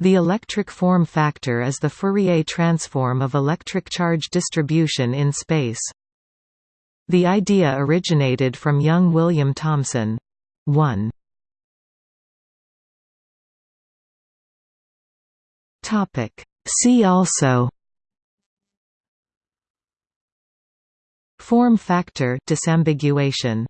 The electric form factor is the Fourier transform of electric charge distribution in space. The idea originated from young William Thomson. 1. See also Form factor disambiguation